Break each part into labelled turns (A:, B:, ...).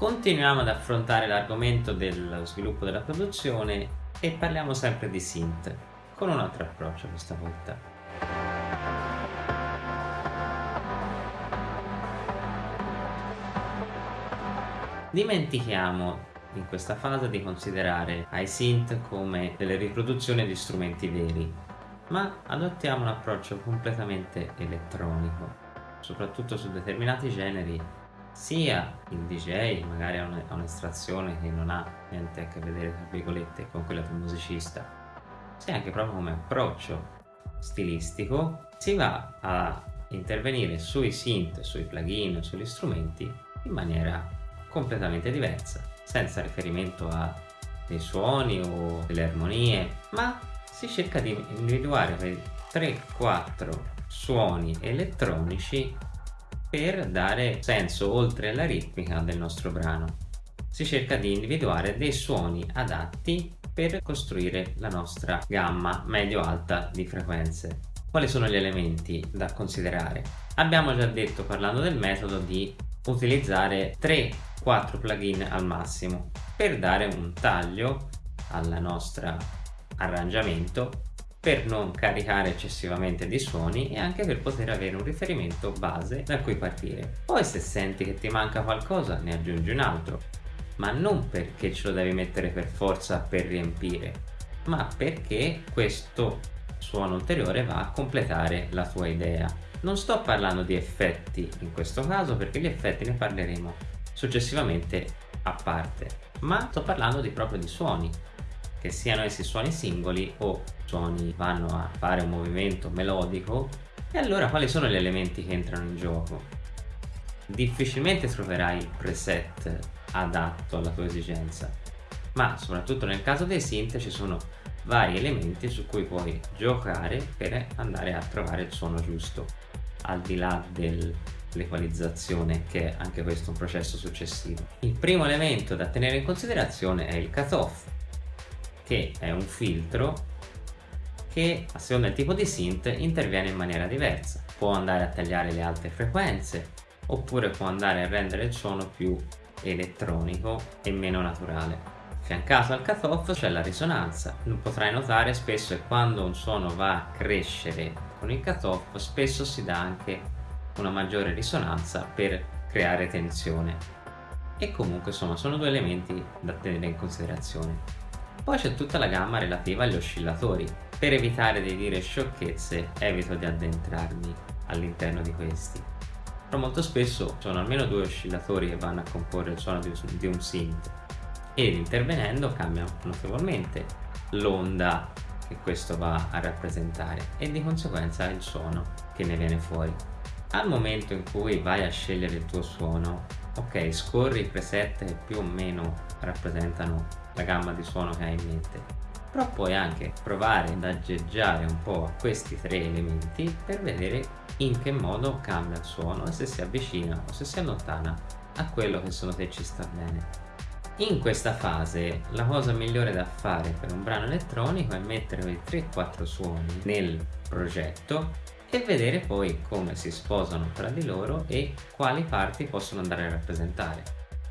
A: Continuiamo ad affrontare l'argomento dello sviluppo della produzione e parliamo sempre di synth, con un altro approccio questa volta. Dimentichiamo in questa fase di considerare i synth come delle riproduzioni di strumenti veri, ma adottiamo un approccio completamente elettronico, soprattutto su determinati generi sia il DJ magari ha un'estrazione che non ha niente a che vedere tra virgolette con quella del musicista sia anche proprio come approccio stilistico si va a intervenire sui synth, sui plugin, sugli strumenti in maniera completamente diversa senza riferimento a dei suoni o delle armonie ma si cerca di individuare quei 3-4 suoni elettronici per dare senso oltre alla ritmica del nostro brano. Si cerca di individuare dei suoni adatti per costruire la nostra gamma medio-alta di frequenze. Quali sono gli elementi da considerare? Abbiamo già detto parlando del metodo di utilizzare 3-4 plugin al massimo per dare un taglio al nostro arrangiamento per non caricare eccessivamente di suoni e anche per poter avere un riferimento base da cui partire. Poi se senti che ti manca qualcosa ne aggiungi un altro, ma non perché ce lo devi mettere per forza per riempire, ma perché questo suono ulteriore va a completare la tua idea. Non sto parlando di effetti in questo caso perché gli effetti ne parleremo successivamente a parte, ma sto parlando di proprio di suoni che siano essi suoni singoli o suoni vanno a fare un movimento melodico e allora quali sono gli elementi che entrano in gioco? Difficilmente troverai il preset adatto alla tua esigenza ma soprattutto nel caso dei synth ci sono vari elementi su cui puoi giocare per andare a trovare il suono giusto al di là dell'equalizzazione che è anche questo un processo successivo. Il primo elemento da tenere in considerazione è il cutoff che è un filtro che a seconda del tipo di synth interviene in maniera diversa. Può andare a tagliare le alte frequenze oppure può andare a rendere il suono più elettronico e meno naturale. Affiancato al cutoff c'è la risonanza. Potrai notare spesso che quando un suono va a crescere con il cutoff spesso si dà anche una maggiore risonanza per creare tensione. E comunque insomma sono due elementi da tenere in considerazione. Poi c'è tutta la gamma relativa agli oscillatori. Per evitare di dire sciocchezze evito di addentrarmi all'interno di questi. Però molto spesso sono almeno due oscillatori che vanno a comporre il suono di un synth ed intervenendo cambia notevolmente l'onda che questo va a rappresentare e di conseguenza il suono che ne viene fuori. Al momento in cui vai a scegliere il tuo suono, ok, scorri i preset che più o meno rappresentano la gamma di suono che hai in mente. Però puoi anche provare ad aggeggiare un po' questi tre elementi per vedere in che modo cambia il suono e se si avvicina o se si allontana a quello che secondo te ci sta bene. In questa fase la cosa migliore da fare per un brano elettronico è mettere quei 3-4 suoni nel progetto e vedere poi come si sposano tra di loro e quali parti possono andare a rappresentare.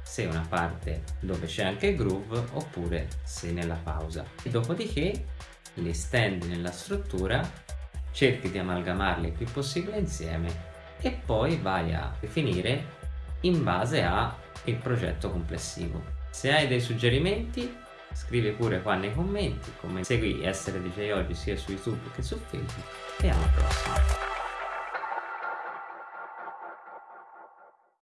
A: Se una parte dove c'è anche il groove oppure se nella pausa. E dopodiché li stendi nella struttura cerchi di amalgamarli il più possibile insieme e poi vai a definire in base al progetto complessivo. Se hai dei suggerimenti scrivi pure qua nei commenti come segui Essere DJ Oggi sia su YouTube che su Facebook e alla prossima